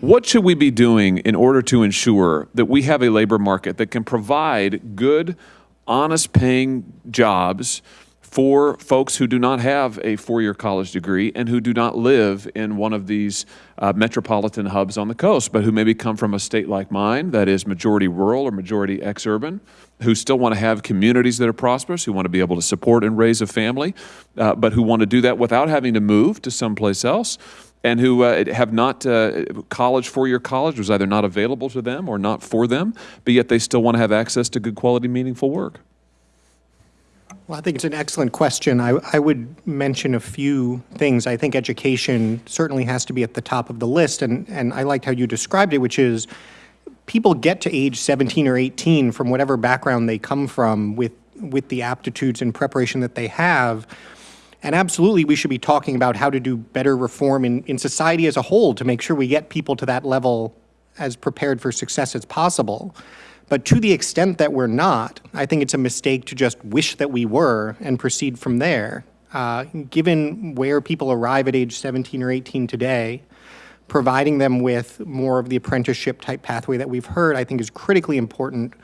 What should we be doing in order to ensure that we have a labor market that can provide good, honest paying jobs for folks who do not have a four-year college degree and who do not live in one of these uh, metropolitan hubs on the coast, but who maybe come from a state like mine that is majority rural or majority ex-urban, who still want to have communities that are prosperous, who want to be able to support and raise a family, uh, but who want to do that without having to move to someplace else and who uh, have not, uh, college, four-year college was either not available to them or not for them, but yet they still want to have access to good quality, meaningful work. Well, I think it's an excellent question. I, I would mention a few things. I think education certainly has to be at the top of the list, and, and I liked how you described it, which is people get to age 17 or 18 from whatever background they come from with, with the aptitudes and preparation that they have. And absolutely, we should be talking about how to do better reform in, in society as a whole to make sure we get people to that level as prepared for success as possible. But to the extent that we're not, I think it's a mistake to just wish that we were and proceed from there. Uh, given where people arrive at age 17 or 18 today, providing them with more of the apprenticeship type pathway that we've heard, I think is critically important.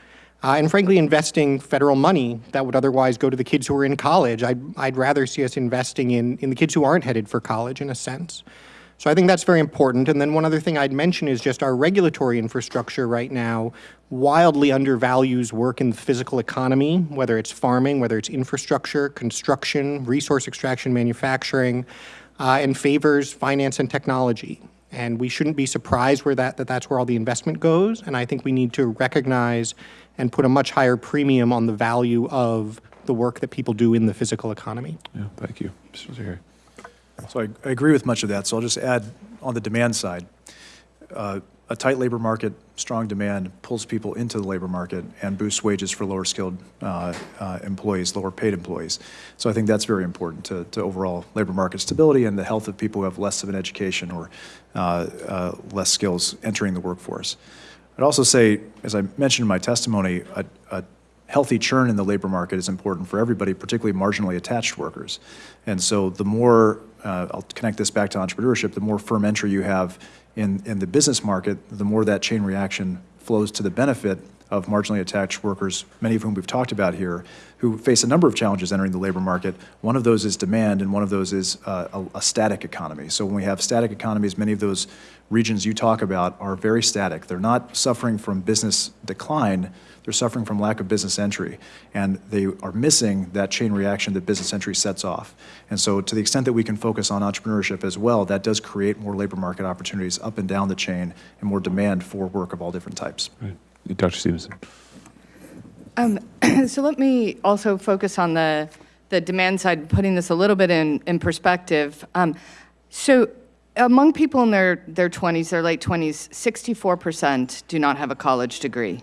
Uh, and frankly, investing federal money that would otherwise go to the kids who are in college. I'd, I'd rather see us investing in, in the kids who aren't headed for college in a sense. So I think that's very important. And then one other thing I'd mention is just our regulatory infrastructure right now wildly undervalues work in the physical economy, whether it's farming, whether it's infrastructure, construction, resource extraction, manufacturing, uh, and favors finance and technology. And we shouldn't be surprised where that, that that's where all the investment goes. And I think we need to recognize and put a much higher premium on the value of the work that people do in the physical economy. Yeah, thank you. Mr. Zahari. So I, I agree with much of that. So I'll just add on the demand side. Uh, a tight labor market, strong demand pulls people into the labor market and boosts wages for lower skilled uh, uh, employees, lower paid employees. So I think that's very important to, to, overall labor market stability and the health of people who have less of an education or uh, uh less skills entering the workforce. I'd also say, as I mentioned in my testimony, a, a healthy churn in the labor market is important for everybody, particularly marginally attached workers. And so the more, uh, I'll connect this back to entrepreneurship, the more firm entry you have in, in the business market, the more that chain reaction flows to the benefit of marginally attached workers, many of whom we've talked about here, who face a number of challenges entering the labor market. One of those is demand, and one of those is uh, a, a, static economy. So when we have static economies, many of those regions you talk about are very static. They're not suffering from business decline, they're suffering from lack of business entry, and they are missing that chain reaction that business entry sets off. And so to the extent that we can focus on entrepreneurship as well, that does create more labor market opportunities up and down the chain and more demand for work of all different types. Right. Dr. Stevenson. Um, so let me also focus on the, the demand side, putting this a little bit in, in perspective. Um, so among people in their, their 20s, their late 20s, 64% do not have a college degree.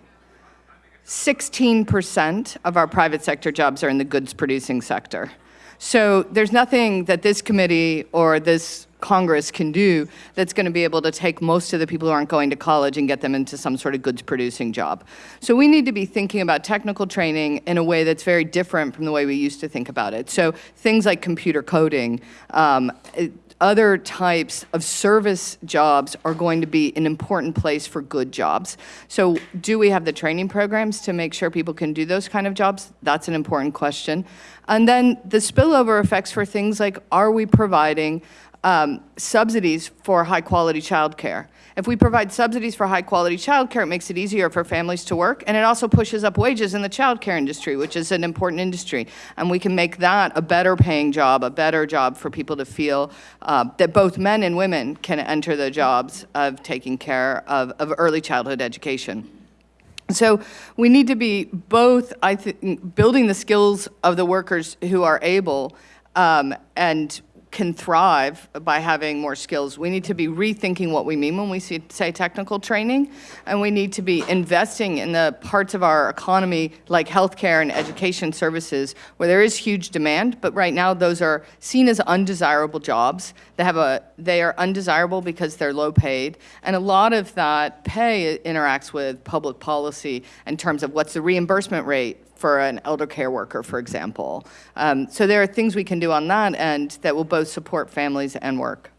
16% of our private sector jobs are in the goods producing sector. So there's nothing that this committee or this Congress can do that's going to be able to take most of the people who aren't going to college and get them into some sort of goods producing job. So we need to be thinking about technical training in a way that's very different from the way we used to think about it. So things like computer coding, um, other types of service jobs are going to be an important place for good jobs. So do we have the training programs to make sure people can do those kind of jobs? That's an important question. And then the spillover effects for things like, are we providing um, subsidies for high quality childcare. If we provide subsidies for high quality childcare, it makes it easier for families to work, and it also pushes up wages in the childcare industry, which is an important industry. And we can make that a better paying job, a better job for people to feel uh, that both men and women can enter the jobs of taking care of, of early childhood education. So we need to be both, I think, building the skills of the workers who are able um, and can thrive by having more skills. We need to be rethinking what we mean when we say technical training, and we need to be investing in the parts of our economy like healthcare and education services where there is huge demand, but right now those are seen as undesirable jobs. They, have a, they are undesirable because they're low paid, and a lot of that pay interacts with public policy in terms of what's the reimbursement rate for an elder care worker, for example. Um, so there are things we can do on that end that will both support families and work.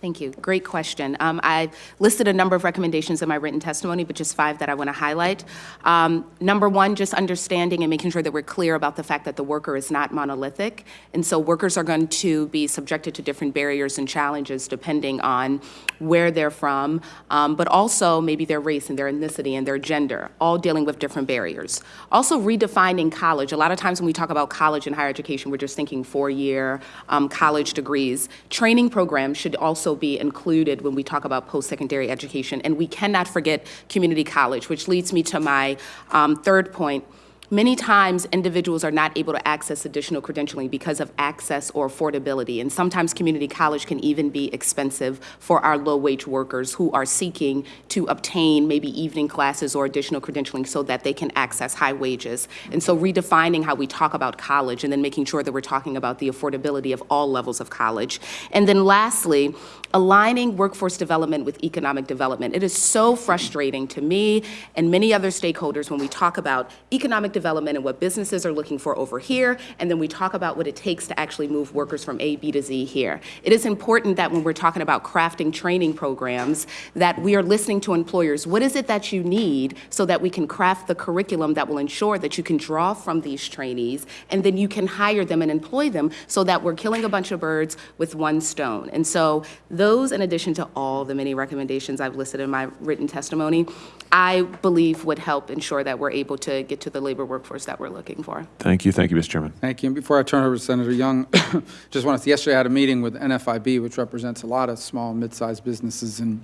Thank you. Great question. Um, I listed a number of recommendations in my written testimony, but just five that I want to highlight. Um, number one, just understanding and making sure that we're clear about the fact that the worker is not monolithic. And so workers are going to be subjected to different barriers and challenges depending on where they're from, um, but also maybe their race and their ethnicity and their gender, all dealing with different barriers. Also redefining college. A lot of times when we talk about college and higher education, we're just thinking four-year um, college degrees. Training programs should also be included when we talk about post-secondary education. And we cannot forget community college, which leads me to my um, third point. Many times, individuals are not able to access additional credentialing because of access or affordability. And sometimes community college can even be expensive for our low-wage workers who are seeking to obtain maybe evening classes or additional credentialing so that they can access high wages. And so redefining how we talk about college and then making sure that we're talking about the affordability of all levels of college. And then lastly, aligning workforce development with economic development. It is so frustrating to me and many other stakeholders when we talk about economic development and what businesses are looking for over here, and then we talk about what it takes to actually move workers from A, B to Z here. It is important that when we're talking about crafting training programs, that we are listening to employers. What is it that you need so that we can craft the curriculum that will ensure that you can draw from these trainees, and then you can hire them and employ them so that we're killing a bunch of birds with one stone. And so those, in addition to all the many recommendations I've listed in my written testimony, I believe would help ensure that we're able to get to the labor workforce that we're looking for. Thank you. Thank you, Mr. Chairman. Thank you. And before I turn over to Senator Young, just wanted to, yesterday I had a meeting with NFIB, which represents a lot of small and mid-sized businesses, and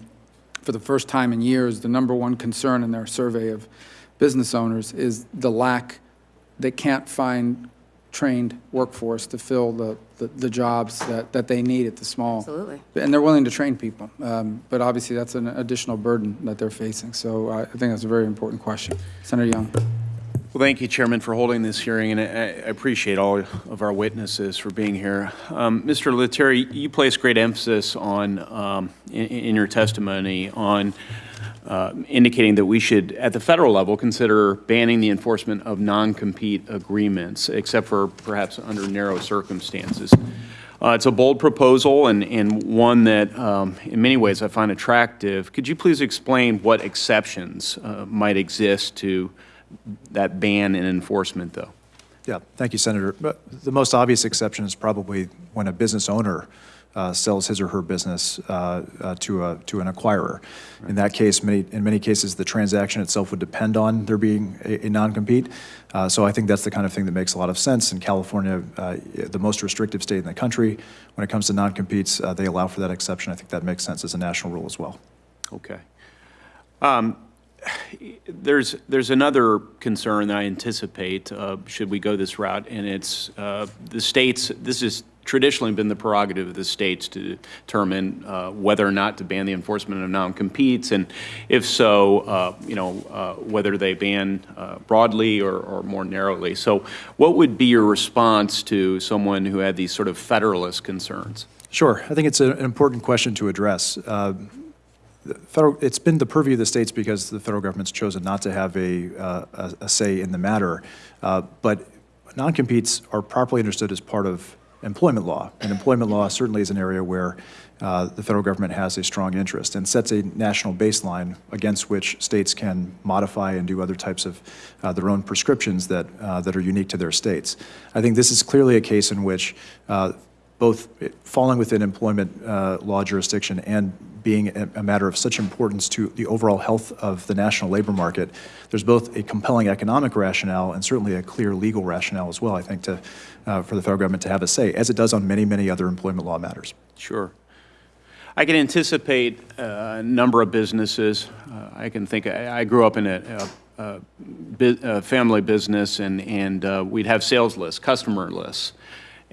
for the first time in years, the number one concern in their survey of business owners is the lack, they can't find trained workforce to fill the, the, the jobs that, that they need at the small. Absolutely. And they're willing to train people, um, but obviously that's an additional burden that they're facing. So I I think that's a very important question. Senator Young. Well, thank you, Chairman, for holding this hearing, and I I appreciate all of our witnesses for being here. Um, Mr. Lettieri, you place great emphasis on, um, in in your testimony, on uh, indicating that we should, at the federal level, consider banning the enforcement of non-compete agreements, except for perhaps under narrow circumstances. Uh, It's a bold proposal and, and one that, um, in many ways, I find attractive. Could you please explain what exceptions uh, might exist to that ban and enforcement, though? Yeah, thank you, Senator. But the most obvious exception is probably when a business owner uh, sells his or her business uh, uh, to a, to an acquirer. In that case, many, in many cases, the transaction itself would depend on there being a, a non-compete. Uh, So I think that's the kind of thing that makes a lot of sense. In California, uh, the most restrictive state in the country, when it comes to non-competes, they allow for that exception. I think that makes sense as a national rule as well. Okay. Um, There's, there's another concern I anticipate, uh, should we go this route, and it's uh, the states, this has traditionally been the prerogative of the states to determine uh, whether or not to ban the enforcement of non-competes, and if so, uh, you know, uh, whether they ban uh, broadly or, or more narrowly. So what would be your response to someone who had these sort of federalist concerns? Sure. I think it's an important question to address. Uh, Federal, it's been the purview of the states because the federal government's chosen not to have a, uh, a a say in the matter. But non-competes are properly understood as part of employment law. And employment law certainly is an area where uh, the federal government has a strong interest and sets a national baseline against which states can modify and do other types of uh, their own prescriptions that, uh, that are unique to their states. I think this is clearly a case in which uh, both falling within employment uh, law jurisdiction and being a, matter of such importance to the overall health of the national labor market, there's both a compelling economic rationale and certainly a clear legal rationale as well, I think, to, uh, for the federal government to have a say, as it does on many, many other employment law matters. Sure. I can anticipate uh, a number of businesses. Uh, I can think, I I grew up in a, a, a, a family business, and, and uh, we'd have sales lists, customer lists.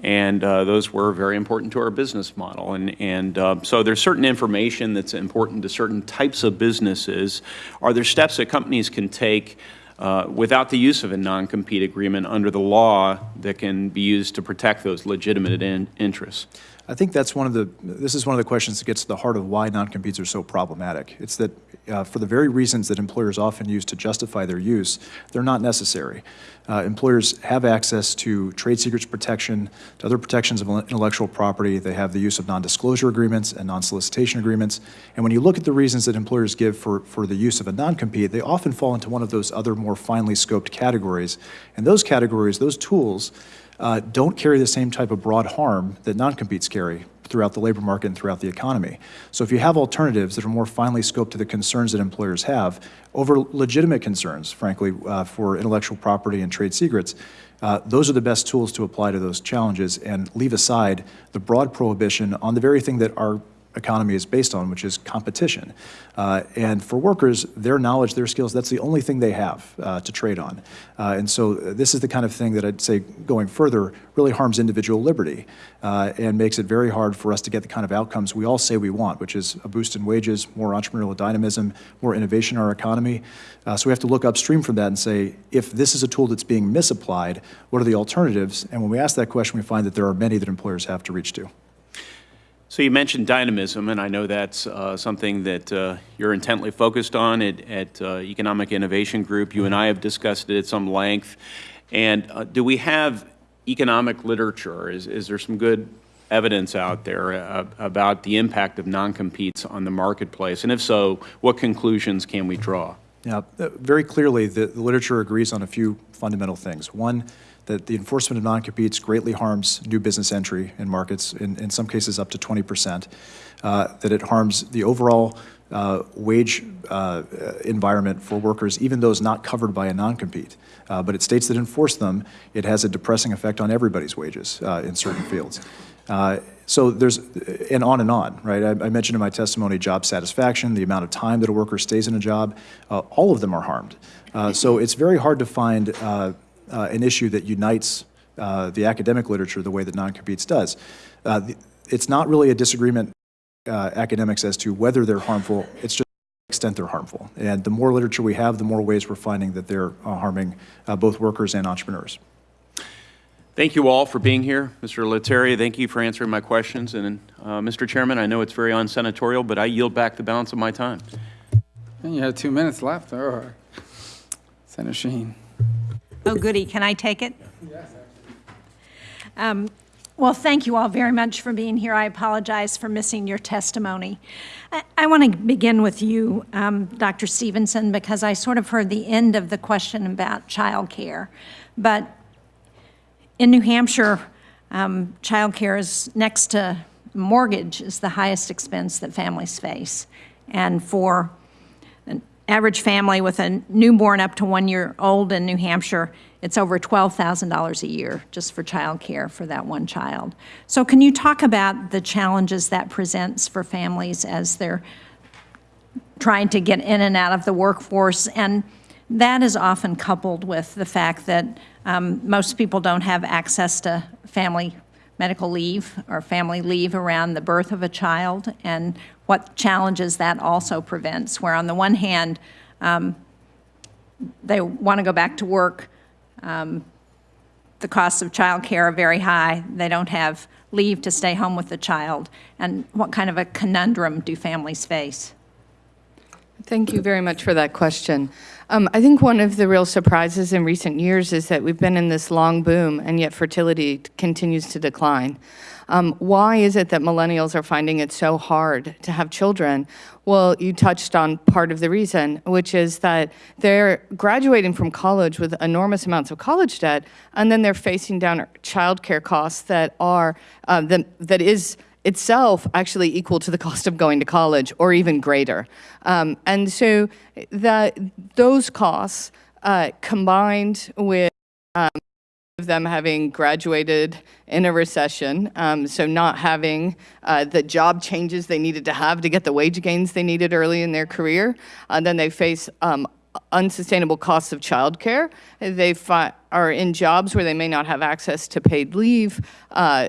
And uh, those were very important to our business model. And, and uh, so there's certain information that's important to certain types of businesses. Are there steps that companies can take uh, without the use of a non-compete agreement under the law that can be used to protect those legitimate in- interests? I think that's one of the, this is one of the questions that gets to the heart of why non-competes are so problematic. It's that uh, for the very reasons that employers often use to justify their use, they're not necessary. Uh, employers have access to trade secrets protection, to other protections of intellectual property. They have the use of non-disclosure agreements and non-solicitation agreements. And when you look at the reasons that employers give for, for the use of a non-compete, they often fall into one of those other more finely scoped categories. And those categories, those tools, uh, don't carry the same type of broad harm that non-competes carry throughout the labor market and throughout the economy. So if you have alternatives that are more finely scoped to the concerns that employers have over legitimate concerns, frankly, uh, for intellectual property and trade secrets, uh, those are the best tools to apply to those challenges and leave aside the broad prohibition on the very thing that our economy is based on, which is competition. Uh, and for workers, their knowledge, their skills, that's the only thing they have uh, to trade on. Uh, and so this is the kind of thing that I'd say going further really harms individual liberty uh, and makes it very hard for us to get the kind of outcomes we all say we want, which is a boost in wages, more entrepreneurial dynamism, more innovation in our economy. Uh, so we have to look upstream from that and say, if this is a tool that's being misapplied, what are the alternatives? And when we ask that question, we find that there are many that employers have to reach to. So you mentioned dynamism, and I know that's uh, something that uh, you're intently focused on at, at uh, Economic Innovation Group. You and I have discussed it at some length. And uh, do we have economic literature? Is, is there some good evidence out there uh, about the impact of non-competes on the marketplace? And if so, what conclusions can we draw? Yeah, uh, very clearly, the, the literature agrees on a few fundamental things. One, that the enforcement of non-competes greatly harms new business entry in markets, in, in some cases up to 20%, uh, that it harms the overall uh, wage uh, environment for workers, even those not covered by a non-compete. Uh, but it states that enforce them, it has a depressing effect on everybody's wages uh, in certain fields. Uh, so there's, and on and on, right? I, I, mentioned in my testimony job satisfaction, the amount of time that a worker stays in a job, all of them are harmed. so it's very hard to find uh, an issue that unites uh, the academic literature the way that non-competes does. Uh, the, it's not really a disagreement uh, academics as to whether they're harmful, it's just the extent they're harmful. And the more literature we have, the more ways we're finding that they're uh, harming uh, both workers and entrepreneurs. Thank you all for being here. Mr. Lettieri, thank you for answering my questions. And Mr. Chairman, I know it's very unsenatorial, but I yield back the balance of my time. And you had two minutes left. All right. Senator Shaheen. Oh, goody. Can I take it? Um, well, thank you all very much for being here. I apologize for missing your testimony. I, I want to begin with you, um, Dr. Stevenson, because I sort of heard the end of the question about child care. But in New Hampshire, um, child care is next to mortgage is the highest expense that families face. And for average family with a newborn up to one year old in New Hampshire, it's over $12,000 a year just for child care for that one child. So can you talk about the challenges that presents for families as they're trying to get in and out of the workforce? And that is often coupled with the fact that um, most people don't have access to family medical leave or family leave around the birth of a child and what challenges that also prevents, where on the one hand, um, they want to go back to work, um, the costs of childcare are very high, they don't have leave to stay home with the child, and what kind of a conundrum do families face? Thank you very much for that question. Um, I think one of the real surprises in recent years is that we've been in this long boom and yet fertility continues to decline. Um, why is it that millennials are finding it so hard to have children? Well, you touched on part of the reason, which is that they're graduating from college with enormous amounts of college debt, and then they're facing down childcare costs that are uh, the, that is itself actually equal to the cost of going to college or even greater. Um, and so that those costs uh, combined with um, them having graduated in a recession, um, so not having uh, the job changes they needed to have to get the wage gains they needed early in their career. And uh, then they face um, unsustainable costs of childcare. They are in jobs where they may not have access to paid leave, uh,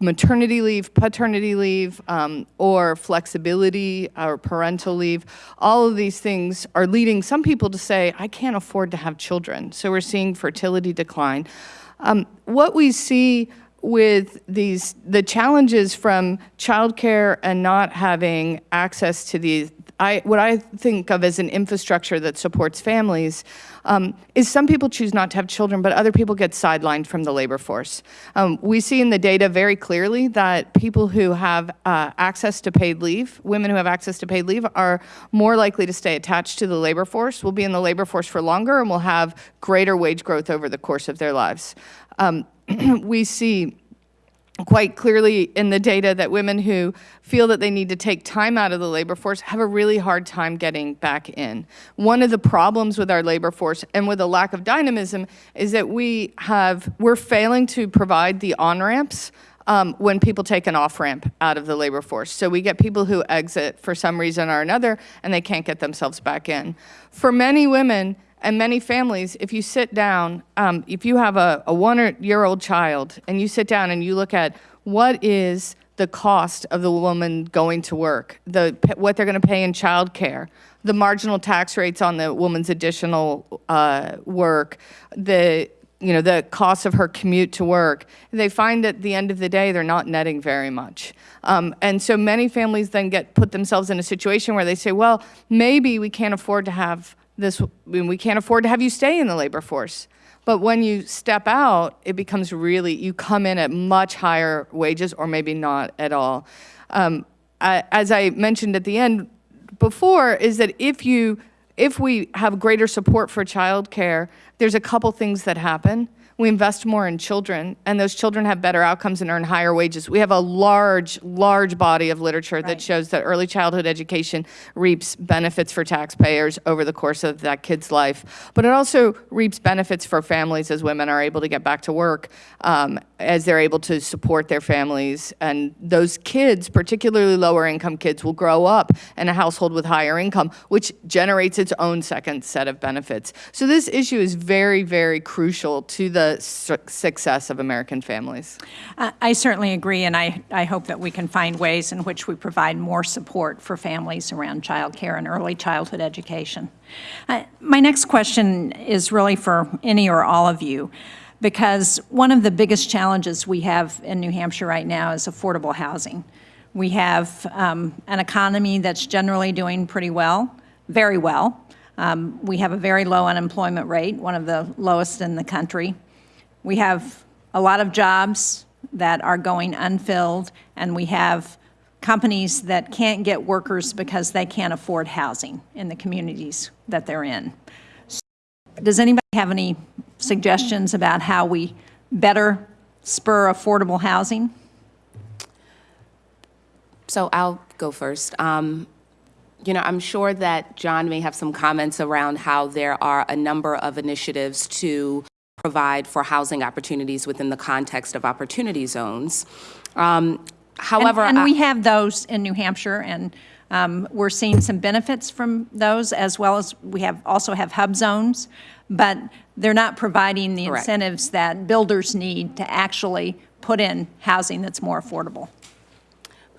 maternity leave, paternity leave, um, or flexibility or parental leave. All of these things are leading some people to say, I can't afford to have children. So we're seeing fertility decline. Um, what we see with these the challenges from childcare and not having access to these I, what I think of as an infrastructure that supports families um, is some people choose not to have children, but other people get sidelined from the labor force. Um, we see in the data very clearly that people who have uh, access to paid leave, women who have access to paid leave, are more likely to stay attached to the labor force, will be in the labor force for longer, and will have greater wage growth over the course of their lives. Um, we see quite clearly in the data that women who feel that they need to take time out of the labor force have a really hard time getting back in. One of the problems with our labor force and with a lack of dynamism is that we have, we're failing to provide the on-ramps um, when people take an off-ramp out of the labor force. So we get people who exit for some reason or another and they can't get themselves back in. For many women, and many families, if you sit down, um, if you have a, a one-year-old child and you sit down and you look at what is the cost of the woman going to work, the, what they're going to pay in childcare, the marginal tax rates on the woman's additional uh, work, the you know the cost of her commute to work, they find that at the end of the day they're not netting very much. Um, and so many families then get put themselves in a situation where they say, well, maybe we can't afford to have this, I mean, we can't afford to have you stay in the labor force. But when you step out, it becomes really, you come in at much higher wages or maybe not at all. Um, I, as I mentioned at the end before, is that if you, if we have greater support for childcare, there's a couple things that happen we invest more in children, and those children have better outcomes and earn higher wages. We have a large, large body of literature that shows that early childhood education reaps benefits for taxpayers over the course of that kid's life. But it also reaps benefits for families as women are able to get back to work, um, as they're able to support their families. And those kids, particularly lower income kids, will grow up in a household with higher income, which generates its own second set of benefits. So this issue is very, very crucial to the su- success of American families. I I certainly agree, and I, I hope that we can find ways in which we provide more support for families around childcare and early childhood education. Uh, My next question is really for any or all of you, because one of the biggest challenges we have in New Hampshire right now is affordable housing. We have um, an economy that's generally doing pretty well, very well. Um, We have a very low unemployment rate, one of the lowest in the country. We have a lot of jobs that are going unfilled, and we have companies that can't get workers because they can't afford housing in the communities that they're in. So Does anybody have any suggestions about how we better spur affordable housing? So I'll go first. Um, You know, I'm sure that John may have some comments around how there are a number of initiatives to provide for housing opportunities within the context of opportunity zones. Um, And- However, And I- we have those in New Hampshire, and um, we're seeing some benefits from those, as well as we have, also have hub zones, but they're not providing the Correct. incentives that builders need to actually put in housing that's more affordable.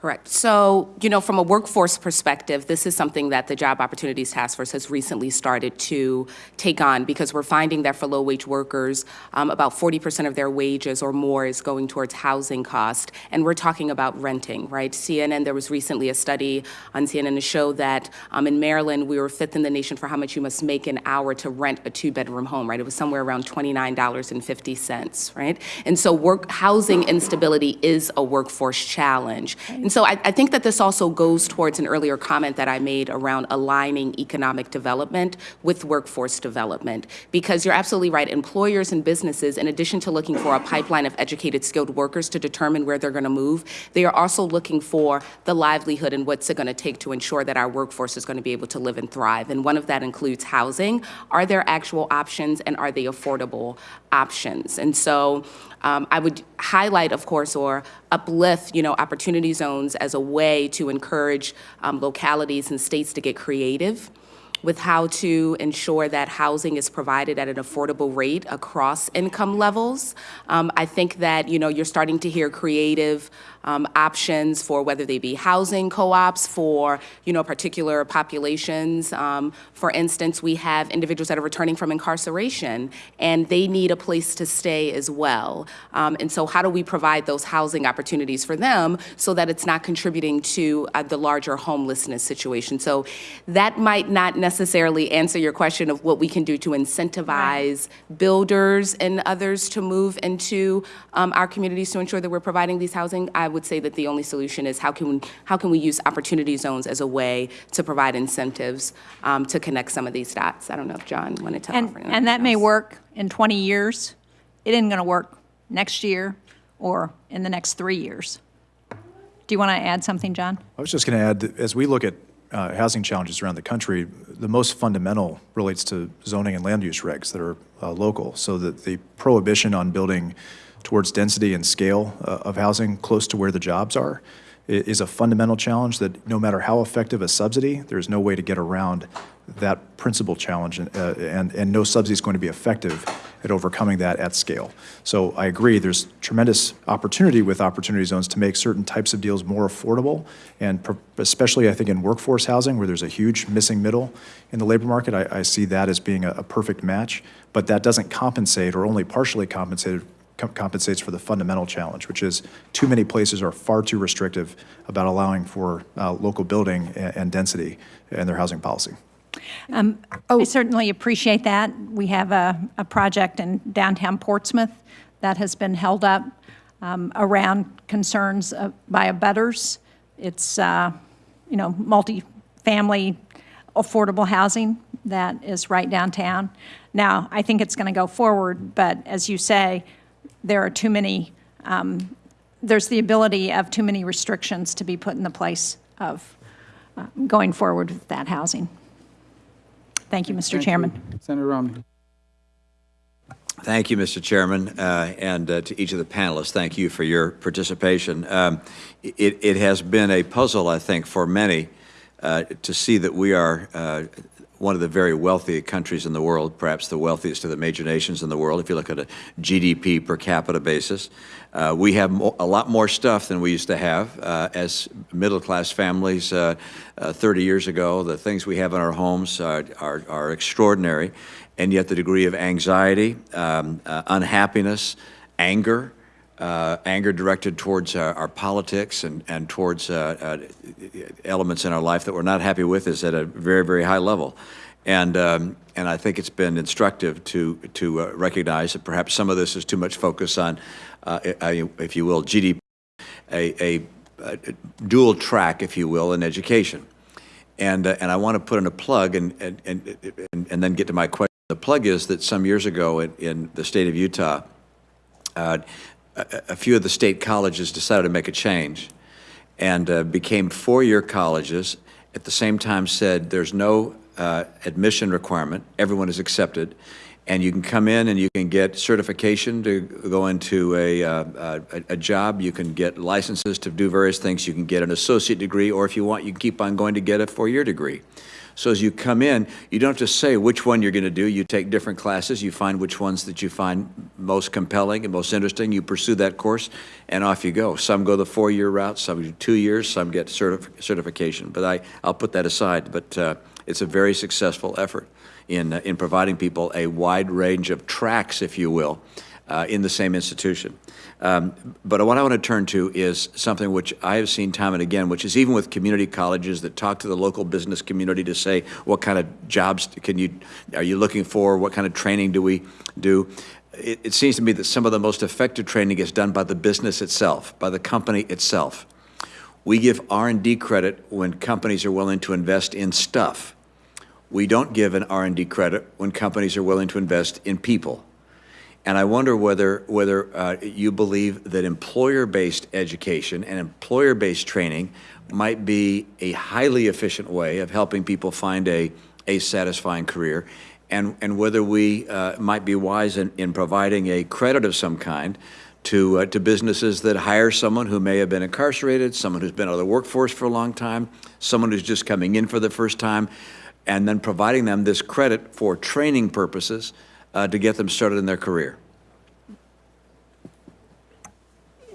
Correct. So, you know, from a workforce perspective, this is something that the Job Opportunities Task Force has recently started to take on because we're finding that for low-wage workers, um, about 40% of their wages or more is going towards housing cost, and we're talking about renting, right? CNN, there was recently a study on CNN to show that um, in Maryland, we were fifth in the nation for how much you must make an hour to rent a two-bedroom home, right? It was somewhere around $29.50, right? And so work, housing instability is a workforce challenge. And so I, I think that this also goes towards an earlier comment that I made around aligning economic development with workforce development. Because you're absolutely right, employers and businesses, in addition to looking for a pipeline of educated, skilled workers to determine where they're going to move, they are also looking for the livelihood and what's it going to take to ensure that our workforce is going to be able to live and thrive. And one of that includes housing. Are there actual options and are they affordable options? And so um, I would highlight, of course, or uplift, you know, opportunity zones as a way to encourage um, localities and states to get creative with how to ensure that housing is provided at an affordable rate across income levels. Um, I think that, you know, you're starting to hear creative um, options for whether they be housing co-ops for, you know, particular populations. Um, for instance, we have individuals that are returning from incarceration, and they need a place to stay as well. Um, and so how do we provide those housing opportunities for them so that it's not contributing to uh, the larger homelessness situation? So that might not necessarily answer your question of what we can do to incentivize builders and others to move into um, our communities to ensure that we're providing these housing. I would say that the only solution is how can, how can we use opportunity zones as a way to provide incentives um, to connect some of these dots? I don't know if John wanted to And, offer and that may work in 20 years. It isn't going to work next year or in the next three years. Do you want to add something, John? I was just going to add, that as we look at uh, housing challenges around the country, the most fundamental relates to zoning and land use regs that are uh, local, so that the prohibition on building towards density and scale uh, of housing close to where the jobs are is a fundamental challenge that no matter how effective a subsidy, there's no way to get around that principal challenge, and, uh, and, and no subsidy is going to be effective at overcoming that at scale. So I agree, there's tremendous opportunity with opportunity zones to make certain types of deals more affordable, and especially, I think, in workforce housing, where there's a huge missing middle in the labor market, I, I see that as being a, a perfect match, but that doesn't compensate, or only partially compensated, com- compensates for the fundamental challenge, which is too many places are far too restrictive about allowing for uh, local building and, and density in their housing policy. I certainly appreciate that. We have a, a project in downtown Portsmouth that has been held up um, around concerns of- by abutters. It's, uh, you know, multi-family affordable housing that is right downtown. Now, I think it's going to go forward, but as you say, there are too many, um, there's the ability of too many restrictions to be put in the place of uh, going forward with that housing. Thank you, Mr. Thank you. Chairman. Senator Romney. Thank you, Mr. Chairman, uh, and uh, to each of the panelists, thank you for your participation. Um, It it has been a puzzle, I think, for many uh, to see that we are uh, one of the very wealthy countries in the world, perhaps the wealthiest of the major nations in the world, if you look at a GDP per capita basis. Uh, We have a lot more stuff than we used to have uh, as middle-class families uh, uh, 30 years ago. The things we have in our homes are are are extraordinary and yet the degree of anxiety, um, uh, unhappiness, anger, uh, anger directed towards our, our politics and, and towards uh, uh, elements in our life that we're not happy with is at a very, very high level. And, um, and I think it's been instructive to, to uh, recognize that perhaps some of this is too much focus on, uh, uh, if you will, GDP, a, a, a dual track, if you will, in education. And, uh, and I want to put in a plug and, and, and, and- and then get to my question. The plug is that some years ago in, in the state of Utah, uh, a, few of the state colleges decided to make a change and uh, became four-year colleges. At the same time said there's no uh, admission requirement, everyone is accepted, and you can come in and you can get certification to go into a, uh, a, a job, you can get licenses to do various things, you can get an associate degree, or if you want, you can keep on going to get a four-year degree. So as you come in, you don't just say which one you're going to do. You take different classes, you find which ones that you find most compelling and most interesting. You pursue that course, and off you go. Some go the four-year route, some do two years, some get certif- certification. But I, I'll put that aside. But uh, it's a very successful effort in, uh, in providing people a wide range of tracks, if you will, uh, in the same institution. Um, But what I want to turn to is something which I have seen time and again, which is even with community colleges that talk to the local business community to say, what kind of jobs can you, are you looking for? What kind of training do we do? It, it seems to me that some of the most effective training is done by the business itself, by the company itself. We give R&D credit when companies are willing to invest in stuff. We don't give an R&D credit when companies are willing to invest in people. And I wonder whether, whether uh, you believe that employer-based education and employer-based training might be a highly efficient way of helping people find a, a satisfying career, and, and whether we uh, might be wise in, in providing a credit of some kind to, uh, to businesses that hire someone who may have been incarcerated, someone who's been out of the workforce for a long time, someone who's just coming in for the first time, and then providing them this credit for training purposes uh, to get them started in their career.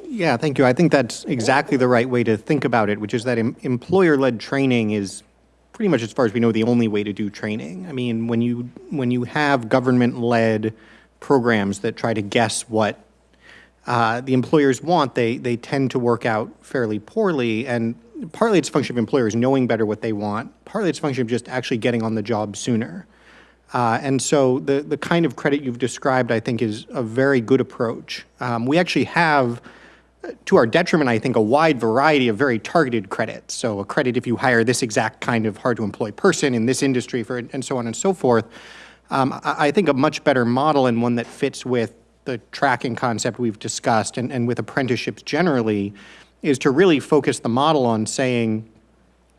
Yeah, thank you. I think that's exactly the right way to think about it, which is that em- employer-led training is pretty much, as far as we know, the only way to do training. I mean, when you when you have government-led programs that try to guess what uh, the employers want, they they tend to work out fairly poorly. And partly it's a function of employers knowing better what they want. Partly it's a function of just actually getting on the job sooner. Uh, and so the the kind of credit you've described, I think, is a very good approach. Um, we actually have to our detriment, I think, a wide variety of very targeted credits. So a credit if you hire this exact kind of hard-to-employ person in this industry, for and so on and so forth. Um, I, I think a much better model and one that fits with the tracking concept we've discussed and, and with apprenticeships generally is to really focus the model on saying,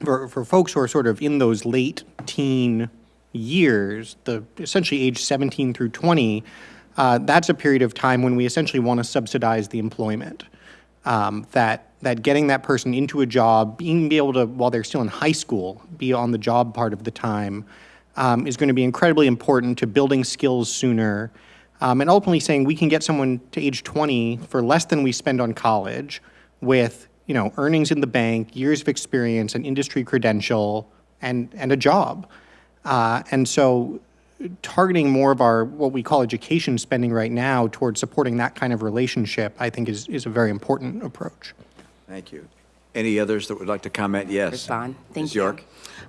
for, for folks who are sort of in those late teen years, the essentially age 17 through 20, uh, that's a period of time when we essentially want to subsidize the employment um, that that getting that person into a job, being able to while they're still in high school, be on the job part of the time, um, is going to be incredibly important to building skills sooner, um, and ultimately saying we can get someone to age 20 for less than we spend on college, with you know earnings in the bank, years of experience, an industry credential, and and a job, uh, and so targeting more of our what we call education spending right now towards supporting that kind of relationship, I think is, is a very important approach. Thank you. Any others that would like to comment? Yes. Respond. Thank Ms. you. York?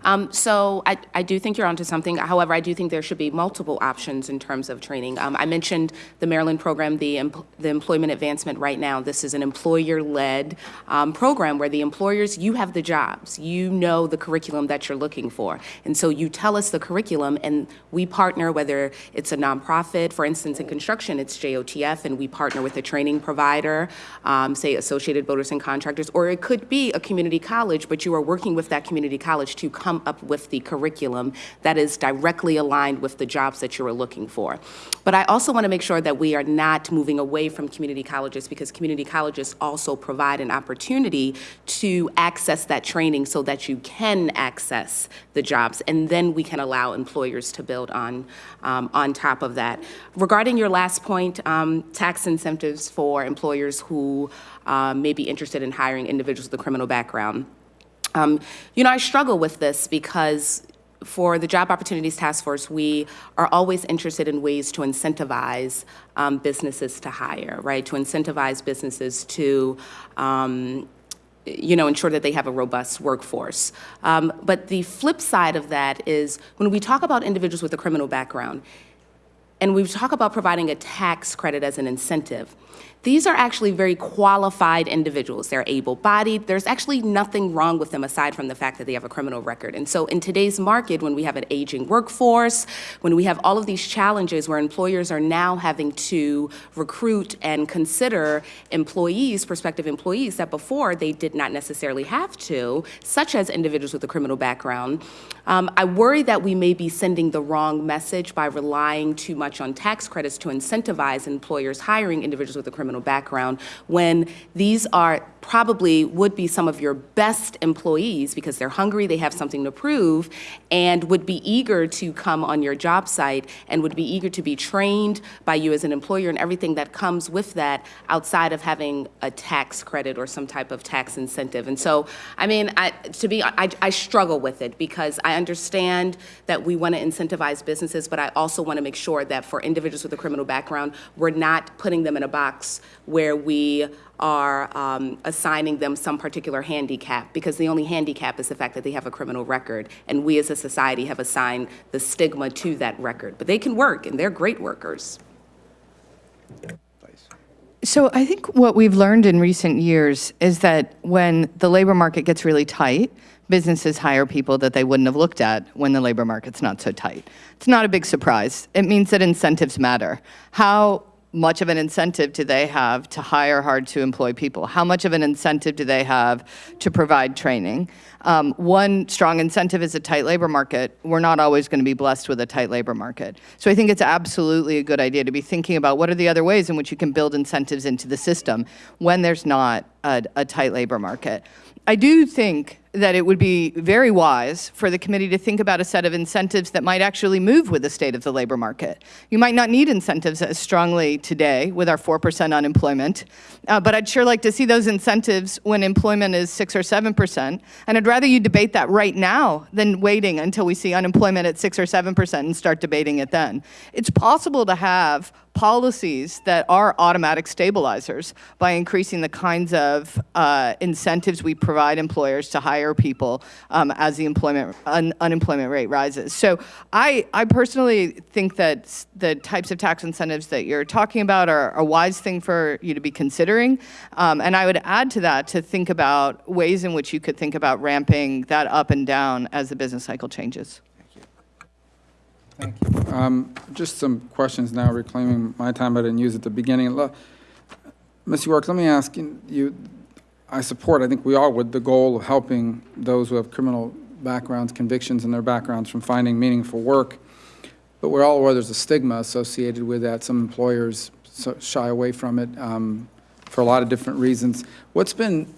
Um, so I, I do think you're onto something. However, I do think there should be multiple options in terms of training. Um, I mentioned the Maryland program, the, the Employment Advancement right now. This is an employer-led um, program where the employers, you have the jobs. You know the curriculum that you're looking for. And so you tell us the curriculum and we partner, whether it's a nonprofit, for instance, in construction, it's JOTF, and we partner with a training provider, um, say Associated Builders and Contractors, or it could be a community college, but you are working with that community college to come up with the curriculum that is directly aligned with the jobs that you are looking for. But I also want to make sure that we are not moving away from community colleges because community colleges also provide an opportunity to access that training so that you can access the jobs, and then we can allow employers to build on, um, on top of that. Regarding your last point, um, tax incentives for employers who um, may be interested in hiring individuals with criminal background. Um, you know, I struggle with this because for the Job Opportunities Task Force, we are always interested in ways to incentivize um, businesses to hire, right? To incentivize businesses to, um, you know, ensure that they have a robust workforce. Um, but the flip side of that is when we talk about individuals with a criminal background, and we talk about providing a tax credit as an incentive, these are actually very qualified individuals. They're able-bodied. There's actually nothing wrong with them aside from the fact that they have a criminal record. And so in today's market, when we have an aging workforce, when we have all of these challenges where employers are now having to recruit and consider employees, prospective employees, that before they did not necessarily have to, such as individuals with a criminal background, um, I worry that we may be sending the wrong message by relying too much on tax credits to incentivize employers hiring individuals with a criminal background when these are probably would be some of your best employees because they're hungry, they have something to prove, and would be eager to come on your job site and would be eager to be trained by you as an employer and everything that comes with that outside of having a tax credit or some type of tax incentive. And so, I mean, I, to be, I, I struggle with it because I understand that we want to incentivize businesses, but I also want to make sure that for individuals with a criminal background, we're not putting them in a box where we are um, assigning them some particular handicap because the only handicap is the fact that they have a criminal record and we as a society have assigned the stigma to that record but they can work and they're great workers So I think what we've learned in recent years is that when the labor market gets really tight, businesses hire people that they wouldn't have looked at when the labor market's not so tight. It's not a big surprise. It means that incentives matter. How much of an incentive do they have to hire hard to employ people? How much of an incentive do they have to provide training? Um, one strong incentive is a tight labor market. We're not always going to be blessed with a tight labor market. So I think it's absolutely a good idea to be thinking about what are the other ways in which you can build incentives into the system when there's not a, a tight labor market. I do think that it would be very wise for the committee to think about a set of incentives that might actually move with the state of the labor market. You might not need incentives as strongly today with our 4% unemployment, uh, but I'd sure like to see those incentives when employment is 6 or 7%. And I'd rather you debate that right now than waiting until we see unemployment at 6 or 7% and start debating it then. It's possible to have policies that are automatic stabilizers by increasing the kinds of uh, incentives we provide employers to hire people um, as the employment un, unemployment rate rises. So I, I personally think that the types of tax incentives that you're talking about are a wise thing for you to be considering. Um, and I would add to that to think about ways in which you could think about ramping that up and down as the business cycle changes. Thank you. Thank you. Um, Just some questions now, reclaiming my time I didn't use at the beginning. Lo- Ms. York, let me ask you, I support, I think we all would, the goal of helping those who have criminal backgrounds, convictions in their backgrounds from finding meaningful work, but we're all aware there's a stigma associated with that. Some employers shy away from it um, for a lot of different reasons. What's been,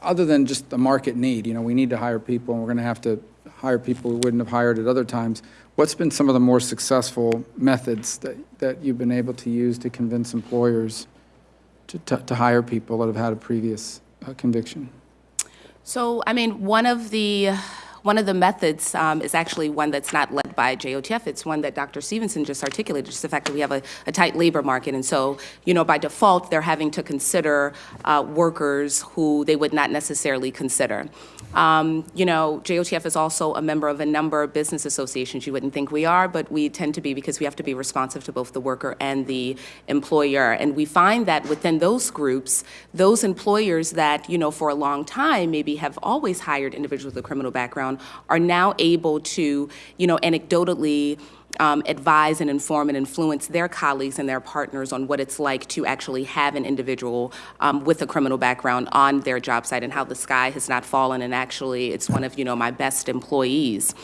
other than just the market need, you know, we need to hire people, and we're going to have to hire people we wouldn't have hired at other times. What's been some of the more successful methods that, that you've been able to use to convince employers to, to, to hire people that have had a previous uh, conviction? So, I mean, one of the, one of the methods um, is actually one that's not led by JOTF. It's one that Dr. Stevenson just articulated, just the fact that we have a, a tight labor market. And so, you know, by default, they're having to consider uh, workers who they would not necessarily consider. Um, you know, JOTF is also a member of a number of business associations. You wouldn't think we are, but we tend to be because we have to be responsive to both the worker and the employer. And we find that within those groups, those employers that, you know, for a long time maybe have always hired individuals with a criminal background are now able to, you know, anecdotally um, advise and inform and influence their colleagues and their partners on what it's like to actually have an individual um, with a criminal background on their job site and how the sky has not fallen and actually it's one of you know my best employees.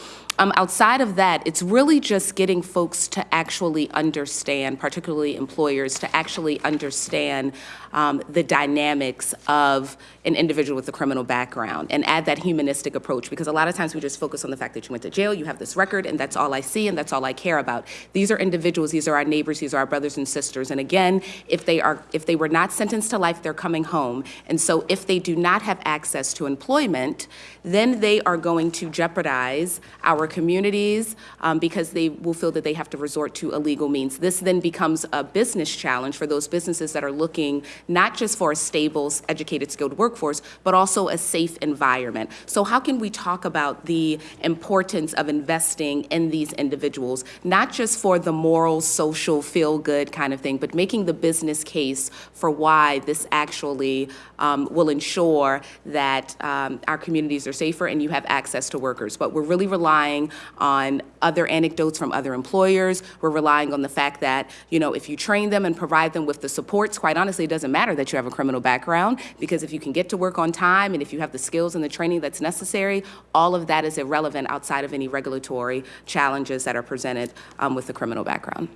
Um, outside of that, it's really just getting folks to actually understand, particularly employers, to actually understand um, the dynamics of an individual with a criminal background and add that humanistic approach. Because a lot of times we just focus on the fact that you went to jail, you have this record, and that's all I see and that's all I care about. These are individuals, these are our neighbors, these are our brothers and sisters. And again, if they are, if they were not sentenced to life, they're coming home. And so if they do not have access to employment, then they are going to jeopardize our communities um, because they will feel that they have to resort to illegal means. This then becomes a business challenge for those businesses that are looking not just for a stable, educated, skilled workforce, but also a safe environment. So how can we talk about the importance of investing in these individuals, not just for the moral, social, feel-good kind of thing, but making the business case for why this actually um, will ensure that um, our communities are safer and you have access to workers. But we're really relying on other anecdotes from other employers. We're relying on the fact that, you know, if you train them and provide them with the supports, quite honestly, it doesn't matter that you have a criminal background because if you can get to work on time and if you have the skills and the training that's necessary, all of that is irrelevant outside of any regulatory challenges that are presented um, with the criminal background.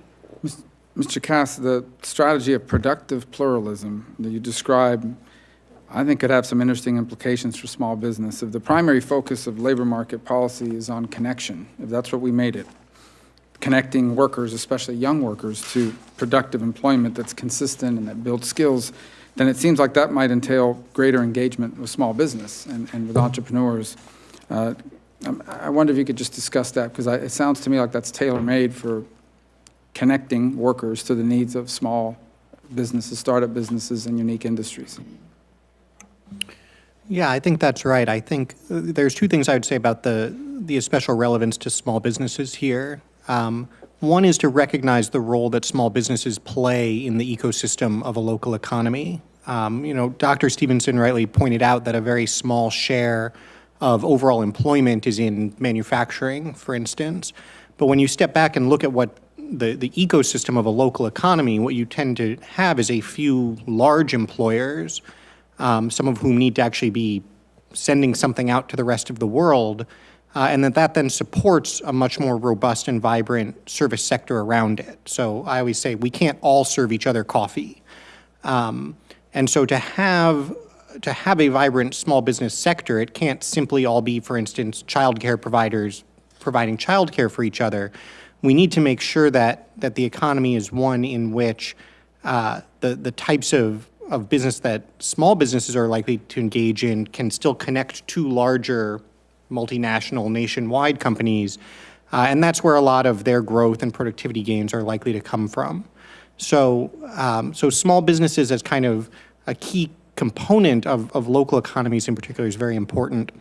Mr. Cass, the strategy of productive pluralism that you describe, I think could have some interesting implications for small business. If the primary focus of labor market policy is on connection, if that's what we made it, connecting workers, especially young workers, to productive employment that's consistent and that builds skills, then it seems like that might entail greater engagement with small business and, and with entrepreneurs. Uh, um, I wonder if you could just discuss that, because it sounds to me like that's tailor-made for connecting workers to the needs of small businesses, startup businesses, and unique industries. Yeah, I think that's right. I think uh, there's two things I would say about the, the special relevance to small businesses here. Um, One is to recognize the role that small businesses play in the ecosystem of a local economy. Um, You know, Dr. Stevenson rightly pointed out that a very small share of overall employment is in manufacturing, for instance. But when you step back and look at what the, the ecosystem of a local economy, what you tend to have is a few large employers, um, some of whom need to actually be sending something out to the rest of the world, uh, and that that then supports a much more robust and vibrant service sector around it. So I always say we can't all serve each other coffee. Um, and so to have to have a vibrant small business sector, it can't simply all be, for instance, childcare providers providing childcare for each other. We need to make sure that, that the economy is one in which uh, the, the types of, of business that small businesses are likely to engage in can still connect to larger multinational nationwide companies. Uh, and that's where a lot of their growth and productivity gains are likely to come from. So, um, so small businesses as kind of a key component of, of local economies in particular is very important.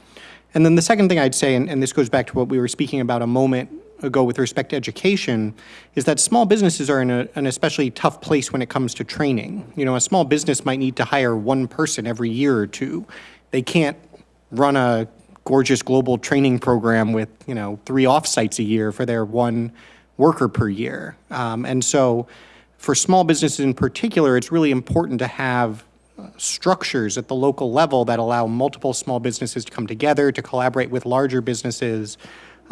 And then the second thing I'd say, and, and this goes back to what we were speaking about a moment ago with respect to education, is that small businesses are in a, an especially tough place when it comes to training. You know, a small business might need to hire one person every year or two. They can't run a gorgeous global training program with, you know, three offsites a year for their one worker per year. Um, and so for small businesses in particular, it's really important to have structures at the local level that allow multiple small businesses to come together, to collaborate with larger businesses,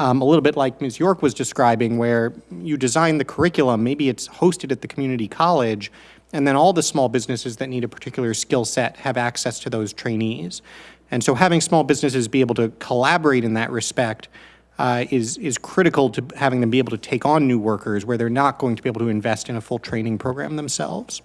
um, a little bit like Ms. York was describing, where you design the curriculum, maybe it's hosted at the community college, and then all the small businesses that need a particular skill set have access to those trainees. And so having small businesses be able to collaborate in that respect uh, is, is critical to having them be able to take on new workers where they're not going to be able to invest in a full training program themselves.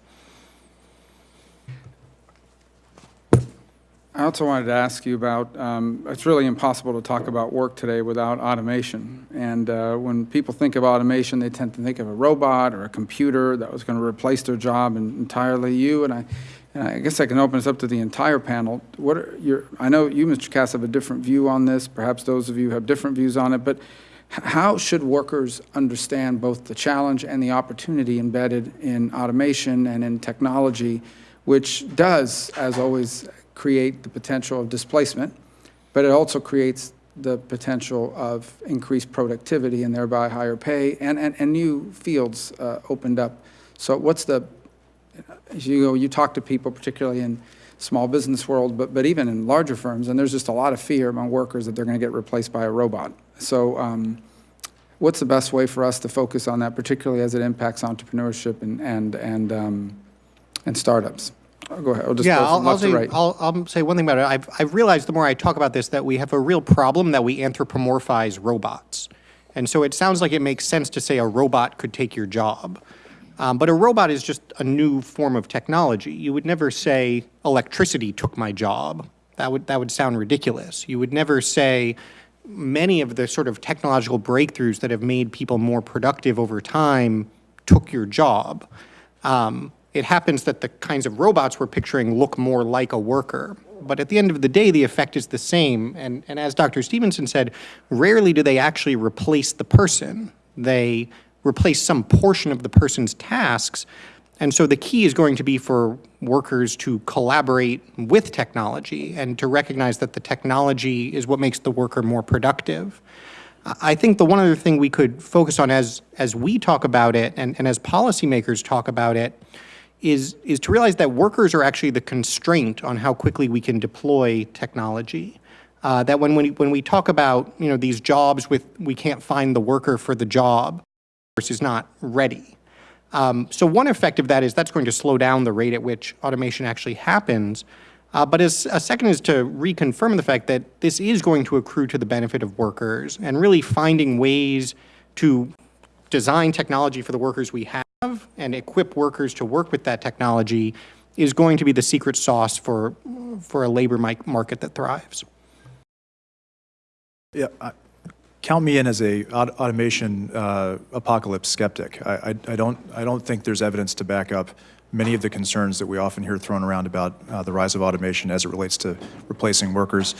I also wanted to ask you about, um, it's really impossible to talk about work today without automation. And uh, when people think of automation, they tend to think of a robot or a computer that was going to replace their job entirely. You and I, and I guess I can open this up to the entire panel. What are your, I know you, Mr. Cass, have a different view on this. Perhaps those of you have different views on it. But how should workers understand both the challenge and the opportunity embedded in automation and in technology, which does, as always, create the potential of displacement, but it also creates the potential of increased productivity and thereby higher pay and, and, and new fields uh, opened up. So what's the, as you go, you talk to people, particularly in small business world, but, but even in larger firms, and there's just a lot of fear among workers that they're going to get replaced by a robot. So um, what's the best way for us to focus on that, particularly as it impacts entrepreneurship and, and, and, um, and startups? Oh, Go ahead, I'll just Yeah, go I'll, I'll say, right. I'll, I'll say one thing about it. I've, I've realized the more I talk about this, that we have a real problem that we anthropomorphize robots. And so it sounds like it makes sense to say a robot could take your job. Um, but a robot is just a new form of technology. You would never say electricity took my job. That would, that would sound ridiculous. You would never say many of the sort of technological breakthroughs that have made people more productive over time took your job. Um, it happens that the kinds of robots we're picturing look more like a worker. But at the end of the day, the effect is the same. And, and as Dr. Stevenson said, rarely do they actually replace the person. They replace some portion of the person's tasks. And so the key is going to be for workers to collaborate with technology and to recognize that the technology is what makes the worker more productive. I think the one other thing we could focus on as, as we talk about it and, and as policymakers talk about it is, is to realize that workers are actually the constraint on how quickly we can deploy technology. Uh, that when, when, we, when we talk about you know, these jobs with we can't find the worker for the job, is not ready. Um, so one effect of that is that's going to slow down the rate at which automation actually happens. Uh, but as, a second is to reconfirm the fact that this is going to accrue to the benefit of workers and really finding ways to design technology for the workers we have and equip workers to work with that technology is going to be the secret sauce for, for a labor market that thrives. Yeah, I- count me in as a aut- automation uh, apocalypse skeptic. I, I, I don't I don't think there's evidence to back up many of the concerns that we often hear thrown around about uh, the rise of automation as it relates to replacing workers.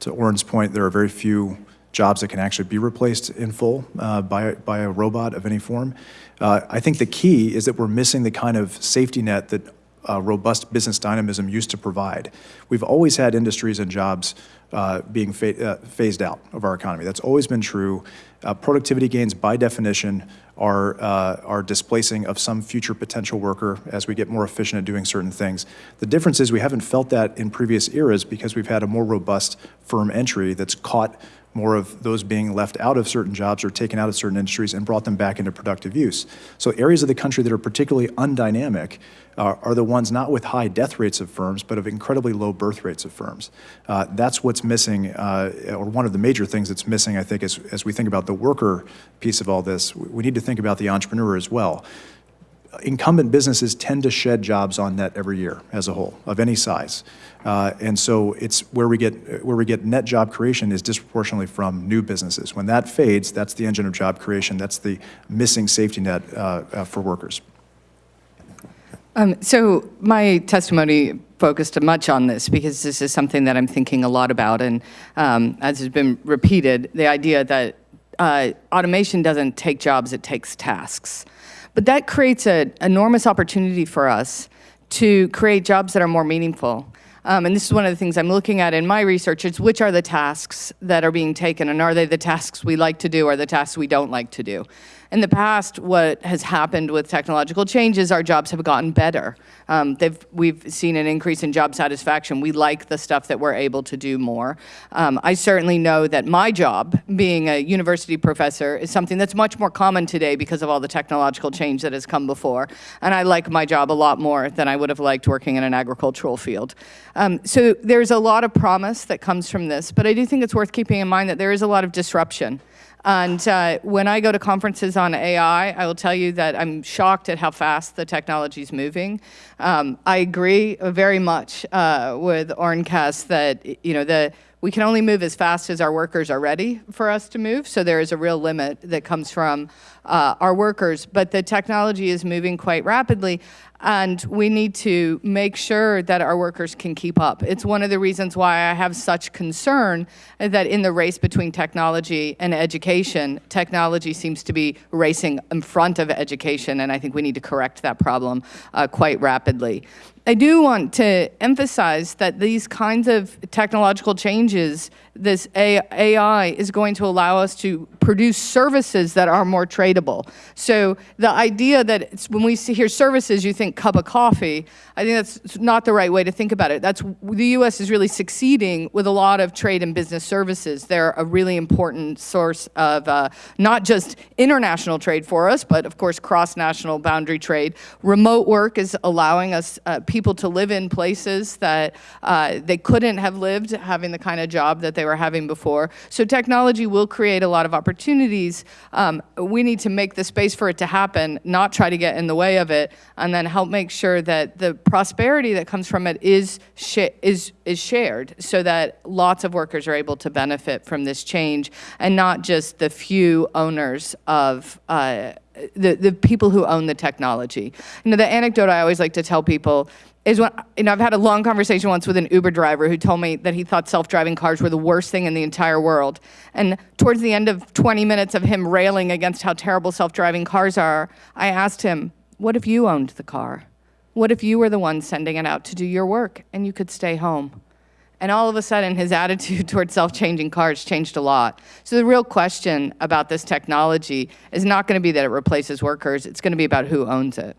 To Oren's point, there are very few jobs that can actually be replaced in full uh, by by a robot of any form. Uh, I think the key is that we're missing the kind of safety net that uh, robust business dynamism used to provide. We've always had industries and jobs uh, being uh, phased out of our economy. That's always been true. Uh, productivity gains, by definition, are, are displacing of some future potential worker as we get more efficient at doing certain things. The difference is we haven't felt that in previous eras because we've had a more robust firm entry that's caught more of those being left out of certain jobs or taken out of certain industries and brought them back into productive use. So areas of the country that are particularly undynamic are, are the ones not with high death rates of firms, but of incredibly low birth rates of firms. Uh, that's what's missing, uh, or one of the major things that's missing, I think, as, as we think about the worker piece of all this. We need to think about the entrepreneur as well incumbent businesses tend to shed jobs on net every year as a whole of any size. Uh, and so it's where we get where we get net job creation is disproportionately from new businesses. When that fades that's the engine of job creation. That's the missing safety net uh, uh, for workers. Um, so my testimony focused much on this because this is something that I'm thinking a lot about, and um, as has been repeated, the idea that uh, automation doesn't take jobs; it takes tasks. But that creates an enormous opportunity for us to create jobs that are more meaningful. Um, and this is one of the things I'm looking at in my research is which are the tasks that are being taken and are they the tasks we like to do or the tasks we don't like to do. In the past, what has happened with technological changes, our jobs have gotten better. Um, we've seen an increase in job satisfaction. We like the stuff that we're able to do more. Um, I certainly know that my job, being a university professor, is something that's much more common today because of all the technological change that has come before. And I like my job a lot more than I would have liked working in an agricultural field. Um, so there's a lot of promise that comes from this, but I do think it's worth keeping in mind that there is a lot of disruption. And uh, when I go to conferences on AI, I will tell you that I'm shocked at how fast the technology is moving. Um, I agree very much uh, with Oren Cass that you know the we can only move as fast as our workers are ready for us to move. So there is a real limit that comes from uh, our workers. But the technology is moving quite rapidly and we need to make sure that our workers can keep up. It's one of the reasons why I have such concern that in the race between technology and education, technology seems to be racing in front of education, and I think we need to correct that problem uh, quite rapidly. I do want to emphasize that these kinds of technological changes, this AI is going to allow us to produce services that are more tradable. So the idea that when we hear services, you think cup of coffee, I think that's not the right way to think about it. That's the U.S. is really succeeding with a lot of trade and business services. They're a really important source of uh, not just international trade for us, but of course cross-national boundary trade. Remote work is allowing us uh, people to live in places that uh, they couldn't have lived having the kind of job that they were having before. So technology will create a lot of opportunities. Um, we need to make the space for it to happen, not try to get in the way of it, and then help make sure that the prosperity that comes from it is, is, is shared so that lots of workers are able to benefit from this change and not just the few owners of uh, the, the people who own the technology. You know, the anecdote I always like to tell people is when, you know, I've had a long conversation once with an Uber driver who told me that he thought self-driving cars were the worst thing in the entire world. And towards the end of 20 minutes of him railing against how terrible self-driving cars are, I asked him, what if you owned the car? What if you were the one sending it out to do your work and you could stay home? And all of a sudden, his attitude towards self-changing cars changed a lot. So the real question about this technology is not going to be that it replaces workers. It's going to be about who owns it.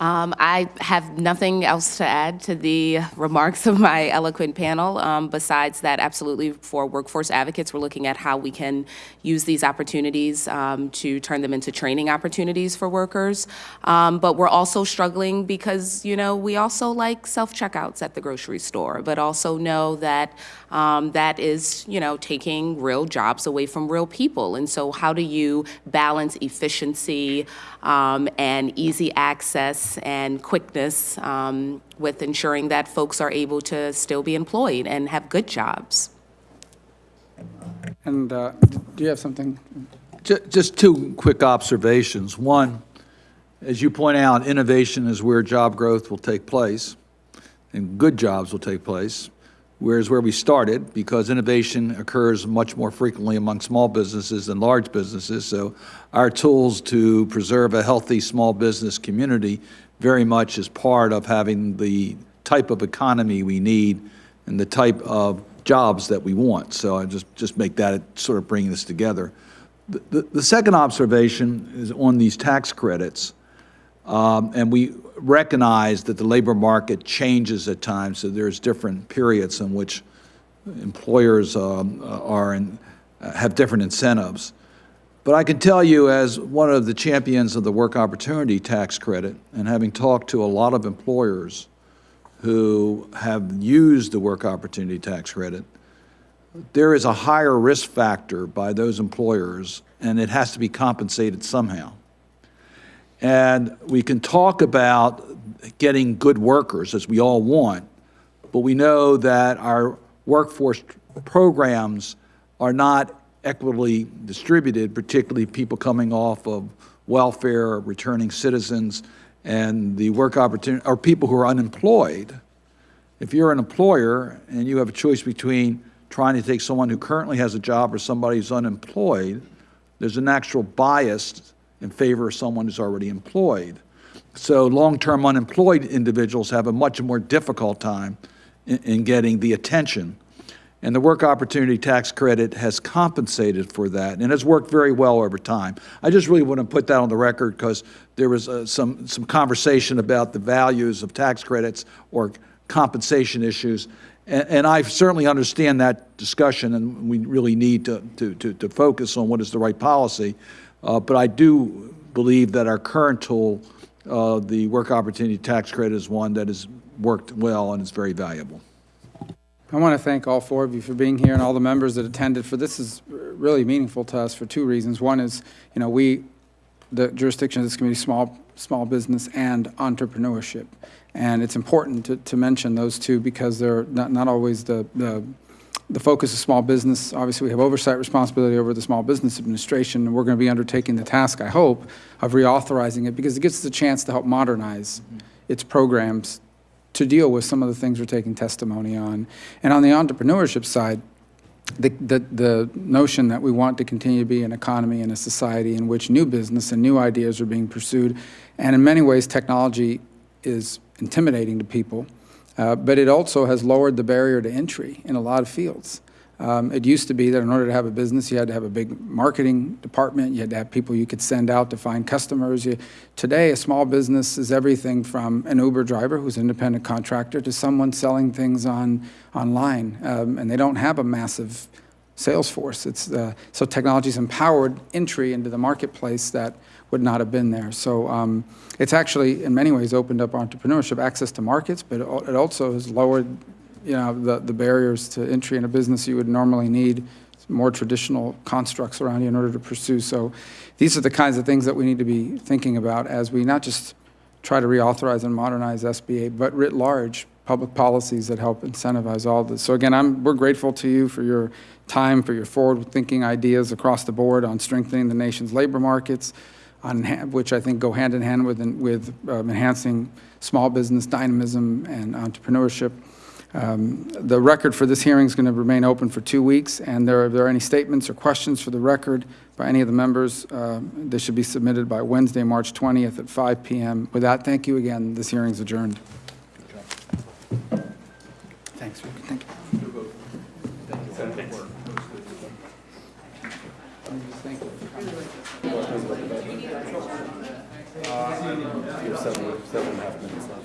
Um, I have nothing else to add to the remarks of my eloquent panel. Um, besides that, absolutely, for workforce advocates, we're looking at how we can use these opportunities um, to turn them into training opportunities for workers. Um, but we're also struggling because, you know, we also like self-checkouts at the grocery store, but also know that um, that is, you know, taking real jobs away from real people. And so how do you balance efficiency um, and easy access and quickness um, with ensuring that folks are able to still be employed and have good jobs? And uh, do you have something? Just two quick observations. One, as you point out, innovation is where job growth will take place, and good jobs will take place whereas where we started, because innovation occurs much more frequently among small businesses than large businesses. So our tools to preserve a healthy small business community very much is part of having the type of economy we need and the type of jobs that we want. So I just, just make that sort of bring this together. The, the, the second observation is on these tax credits. Um, and we recognize that the labor market changes at times, so there's different periods in which employers um, are in, have different incentives. But I can tell you, as one of the champions of the work opportunity tax credit, and having talked to a lot of employers who have used the work opportunity tax credit, there is a higher risk factor by those employers, and it has to be compensated somehow. And we can talk about getting good workers, as we all want, but we know that our workforce programs are not equitably distributed, particularly people coming off of welfare, returning citizens, and the work opportunity, or people who are unemployed. If you're an employer and you have a choice between trying to take someone who currently has a job or somebody who's unemployed, there's an actual bias in favor of someone who's already employed. So long-term unemployed individuals have a much more difficult time in, in getting the attention. And the work opportunity tax credit has compensated for that and has worked very well over time. I just really want to put that on the record because there was uh, some, some conversation about the values of tax credits or compensation issues. And, and I certainly understand that discussion and we really need to, to, to, to focus on what is the right policy. Uh, but I do believe that our current tool, uh, the work opportunity tax credit is one that has worked well and is very valuable. I want to thank all four of you for being here and all the members that attended, for this is really meaningful to us for two reasons. One is, you know, we, the jurisdiction of this committee, small, small business and entrepreneurship. And it's important to, to mention those two because they're not, not always the, the, the focus of small business. Obviously, we have oversight responsibility over the Small Business Administration, and we're going to be undertaking the task, I hope, of reauthorizing it because it gives us a chance to help modernize mm-hmm. its programs to deal with some of the things we're taking testimony on. And on the entrepreneurship side, the, the, the notion that we want to continue to be an economy and a society in which new business and new ideas are being pursued, and in many ways technology is intimidating to people, uh, but it also has lowered the barrier to entry in a lot of fields. Um, it used to be that in order to have a business, you had to have a big marketing department. You had to have people you could send out to find customers. You, today, a small business is everything from an Uber driver who's an independent contractor to someone selling things on online, um, and they don't have a massive sales force. It's uh, so technology's empowered entry into the marketplace that would not have been there. So um, it's actually, in many ways, opened up entrepreneurship access to markets, but it also has lowered you know, the, the barriers to entry in a business you would normally need more traditional constructs around you in order to pursue. So these are the kinds of things that we need to be thinking about as we not just try to reauthorize and modernize SBA, but writ large public policies that help incentivize all this. So again, I'm, we're grateful to you for your time, for your forward-thinking ideas across the board on strengthening the nation's labor markets, on which I think go hand in hand with, with um, enhancing small business dynamism and entrepreneurship. Um, The record for this hearing is going to remain open for two weeks, and there, if there are any statements or questions for the record by any of the members, uh, they should be submitted by Wednesday, March 20th at 5 p.m. With that, thank you again. This hearing is adjourned. Thanks, Rick. Thank you. Seven, seven and a half minutes left.